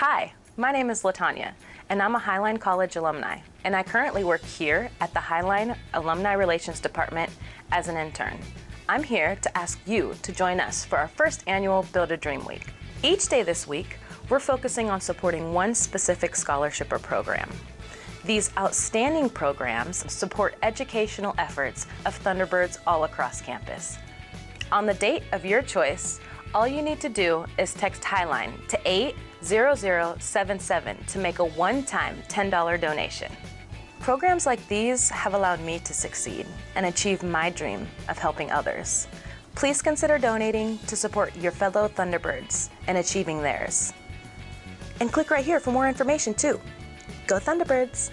Hi, my name is Latanya, and I'm a Highline College alumni, and I currently work here at the Highline Alumni Relations Department as an intern. I'm here to ask you to join us for our first annual Build a Dream Week. Each day this week, we're focusing on supporting one specific scholarship or program. These outstanding programs support educational efforts of Thunderbirds all across campus. On the date of your choice, all you need to do is text Highline to 80077 to make a one-time $10 donation. Programs like these have allowed me to succeed and achieve my dream of helping others. Please consider donating to support your fellow Thunderbirds and achieving theirs. And click right here for more information too. Go Thunderbirds!